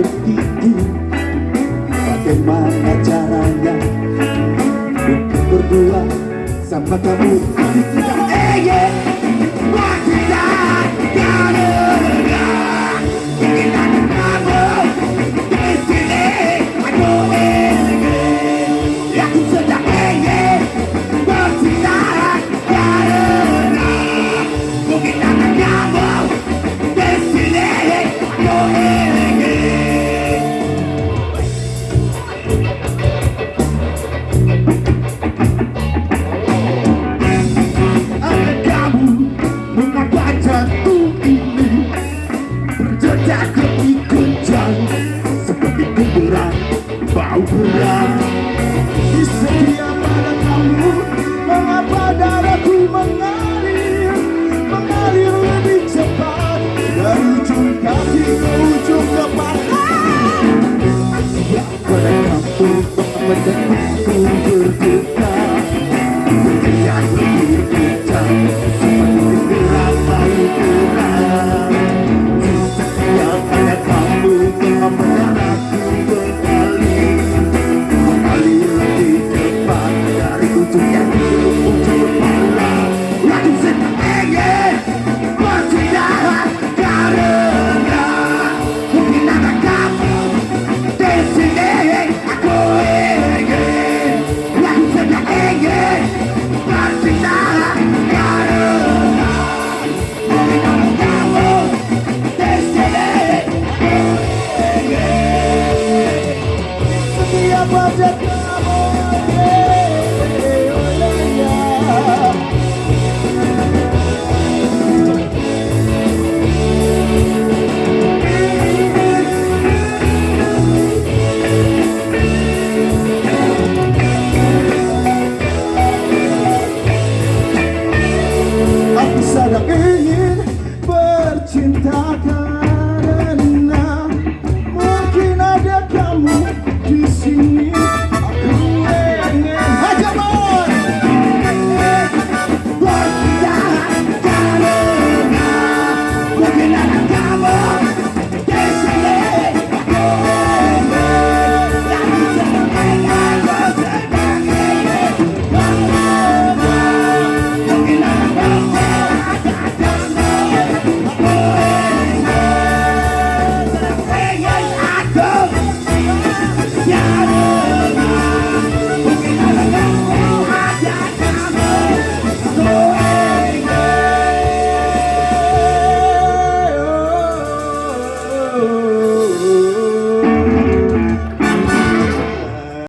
berhenti Bagaimana caranya? Untuk berdua sama kamu. Kami tidak eh, ingin tidak. Kencang seperti kuburan Bau berat setiap pada kamu Mengapa darahku mengalir? Mengalir lebih cepat Dari ujung kaki ke ujung kepala. Ya pada kamu kuburan Hallelujah.